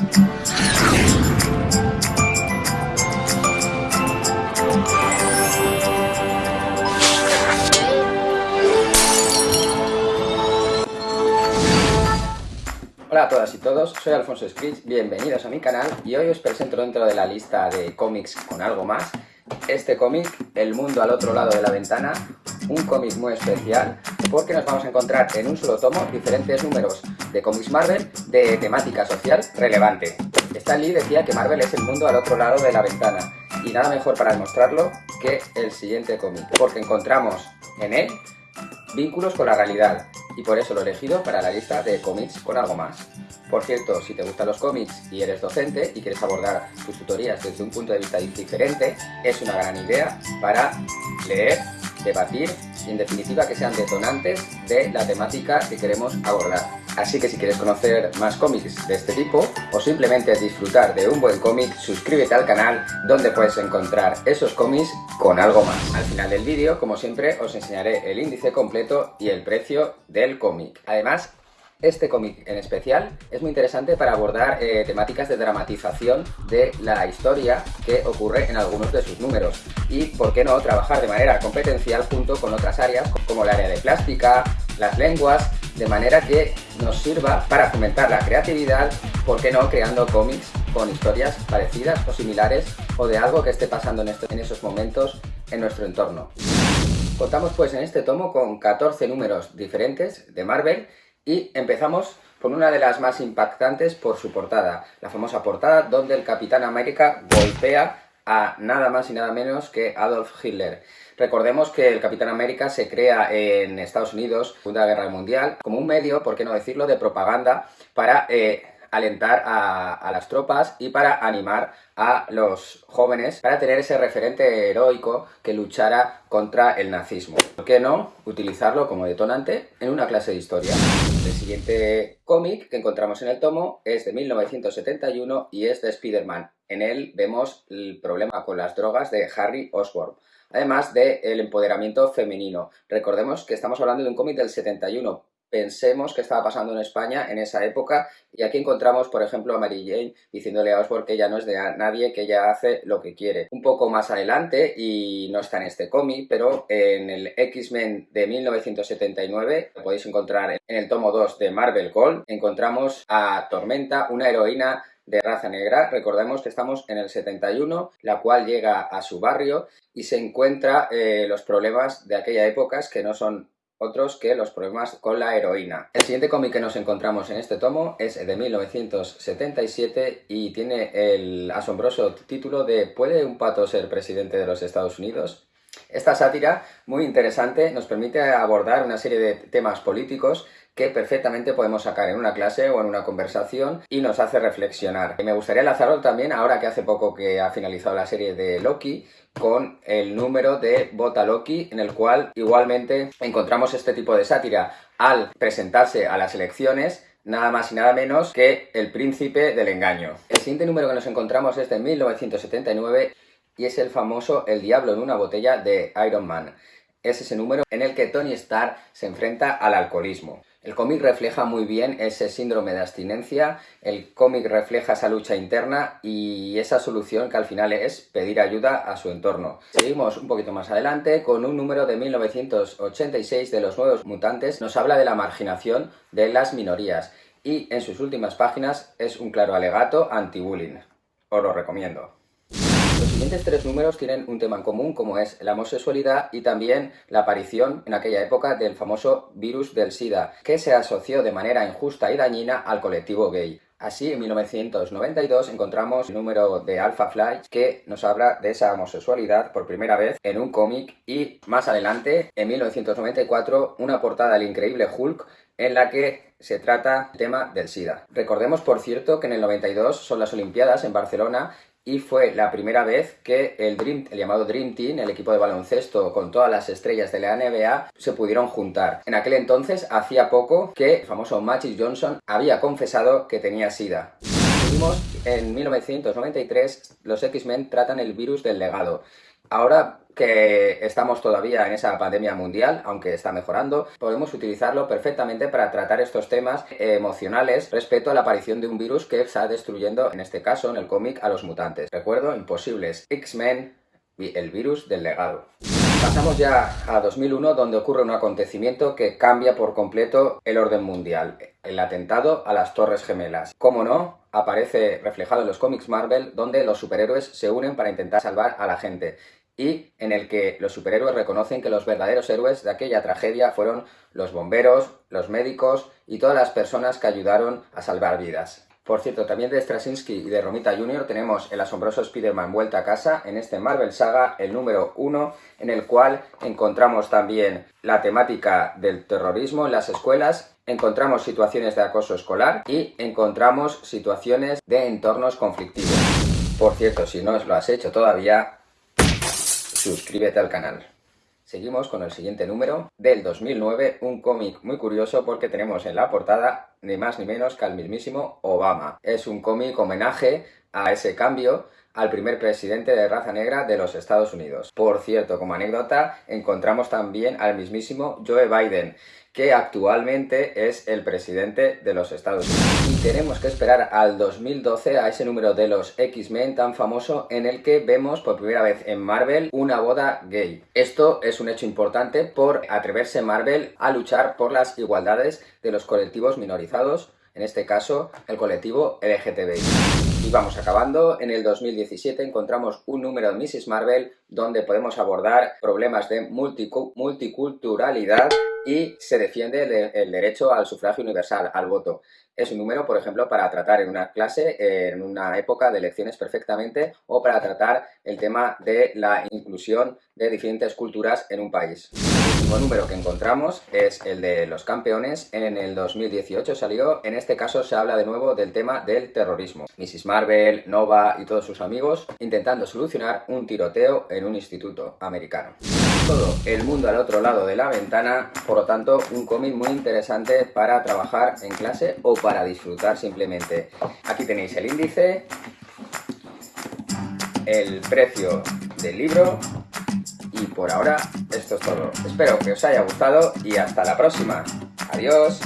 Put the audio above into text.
Hola a todas y todos, soy Alfonso Scritch, bienvenidos a mi canal y hoy os presento dentro de la lista de cómics con algo más este cómic, El mundo al otro lado de la ventana, un cómic muy especial porque nos vamos a encontrar en un solo tomo diferentes números de cómics Marvel de temática social relevante. Stan Lee decía que Marvel es el mundo al otro lado de la ventana y nada mejor para demostrarlo que el siguiente cómic, porque encontramos en él vínculos con la realidad, y por eso lo he elegido para la lista de cómics con algo más. Por cierto, si te gustan los cómics y eres docente y quieres abordar tus tutorías desde un punto de vista diferente, es una gran idea para leer, debatir y en definitiva que sean detonantes de la temática que queremos abordar. Así que si quieres conocer más cómics de este tipo o simplemente disfrutar de un buen cómic, suscríbete al canal donde puedes encontrar esos cómics con algo más. Al final del vídeo, como siempre, os enseñaré el índice completo y el precio del cómic. Además, este cómic en especial es muy interesante para abordar eh, temáticas de dramatización de la historia que ocurre en algunos de sus números y, por qué no, trabajar de manera competencial junto con otras áreas como el área de plástica, las lenguas, de manera que nos sirva para fomentar la creatividad, por qué no, creando cómics con historias parecidas o similares o de algo que esté pasando en, en esos momentos en nuestro entorno. Contamos pues en este tomo con 14 números diferentes de Marvel y empezamos con una de las más impactantes por su portada, la famosa portada donde el Capitán América golpea a nada más y nada menos que Adolf Hitler. Recordemos que el Capitán América se crea en Estados Unidos, Segunda Guerra Mundial, como un medio, por qué no decirlo, de propaganda para eh, alentar a, las tropas y para animar a los jóvenes para tener ese referente heroico que luchara contra el nazismo. ¿Por qué no utilizarlo como detonante en una clase de historia? El siguiente cómic que encontramos en el tomo es de 1971 y es de Spider-Man. En él vemos el problema con las drogas de Harry Osborn además del empoderamiento femenino. Recordemos que estamos hablando de un cómic del 71, pensemos qué estaba pasando en España en esa época y aquí encontramos por ejemplo a Mary Jane diciéndole a Osborne que ella no es de nadie, que ella hace lo que quiere. Un poco más adelante y no está en este cómic pero en el X-Men de 1979 lo podéis encontrar en el tomo 2 de Marvel Gold encontramos a Tormenta, una heroína de raza negra. Recordemos que estamos en el 71, la cual llega a su barrio y se encuentra eh, los problemas de aquella época que no son otros que los problemas con la heroína. El siguiente cómic que nos encontramos en este tomo es de 1977 y tiene el asombroso título de ¿Puede un pato ser presidente de los Estados Unidos? Esta sátira, muy interesante, nos permite abordar una serie de temas políticos que perfectamente podemos sacar en una clase o en una conversación y nos hace reflexionar. Me gustaría lanzarlo también, ahora que hace poco que ha finalizado la serie de Loki, con el número de Bota Loki, en el cual igualmente encontramos este tipo de sátira al presentarse a las elecciones nada más y nada menos que El Príncipe del Engaño. El siguiente número que nos encontramos es de 1979 y es el famoso El Diablo en una botella de Iron Man. Es ese número en el que Tony Stark se enfrenta al alcoholismo. El cómic refleja muy bien ese síndrome de abstinencia, el cómic refleja esa lucha interna y esa solución que al final es pedir ayuda a su entorno. Seguimos un poquito más adelante con un número de 1986 de Los Nuevos Mutantes. Nos habla de la marginación de las minorías y en sus últimas páginas es un claro alegato anti-bullying. Os lo recomiendo. Los siguientes tres números tienen un tema en común como es la homosexualidad y también la aparición en aquella época del famoso virus del SIDA, que se asoció de manera injusta y dañina al colectivo gay. Así, en 1992 encontramos el número de Alpha Flight que nos habla de esa homosexualidad por primera vez en un cómic y más adelante, en 1994, una portada del increíble Hulk en la que se trata el tema del SIDA. Recordemos, por cierto, que en el 92 son las Olimpiadas en Barcelona y fue la primera vez que el, llamado Dream Team, el equipo de baloncesto con todas las estrellas de la NBA, se pudieron juntar. En aquel entonces, hacía poco que el famoso Magic Johnson había confesado que tenía SIDA. En 1993, los X-Men tratan el virus del legado Ahora que estamos todavía en esa pandemia mundial, aunque está mejorando, podemos utilizarlo perfectamente para tratar estos temas emocionales respecto a la aparición de un virus que está destruyendo, en este caso, en el cómic, a los mutantes. Recuerdo, Imposibles, X-Men, el virus del legado. Pasamos ya a 2001, donde ocurre un acontecimiento que cambia por completo el orden mundial, el atentado a las Torres Gemelas. Como no, aparece reflejado en los cómics Marvel, donde los superhéroes se unen para intentar salvar a la gente y en el que los superhéroes reconocen que los verdaderos héroes de aquella tragedia fueron los bomberos, los médicos y todas las personas que ayudaron a salvar vidas. Por cierto, también de Straczynski y de Romita Jr. tenemos el asombroso Spider-Man Vuelta a Casa en este Marvel Saga, el número 1, en el cual encontramos también la temática del terrorismo en las escuelas, encontramos situaciones de acoso escolar y encontramos situaciones de entornos conflictivos. Por cierto, si no lo has hecho todavía, suscríbete al canal. Seguimos con el siguiente número del 2009, un cómic muy curioso porque tenemos en la portada ni más ni menos que al mismísimo Obama. Es un cómic homenaje a ese cambio al primer presidente de raza negra de los Estados Unidos. Por cierto, como anécdota, encontramos también al mismísimo Joe Biden, que actualmente es el presidente de los Estados Unidos. Y tenemos que esperar al 2012 a ese número de los X-Men tan famoso en el que vemos por primera vez en Marvel una boda gay. Esto es un hecho importante por atreverse Marvel a luchar por las igualdades de los colectivos minorizados, en este caso el colectivo LGTBI. Y vamos acabando, en el 2017 encontramos un número de Mrs. Marvel donde podemos abordar problemas de multiculturalidad y se defiende el, derecho al sufragio universal, al voto. Es un número, por ejemplo, para tratar en una clase, en una época de elecciones perfectamente, o para tratar el tema de la inclusión de diferentes culturas en un país. El último número que encontramos es el de los campeones. En el 2018 salió, en este caso se habla de nuevo del tema del terrorismo. Mrs. Marvel, Nova y todos sus amigos intentando solucionar un tiroteo en un instituto americano. Todo el mundo al otro lado de la ventana, por lo tanto, un cómic muy interesante para trabajar en clase o para disfrutar simplemente. Aquí tenéis el índice, el precio del libro y por ahora esto es todo. Espero que os haya gustado y hasta la próxima. Adiós.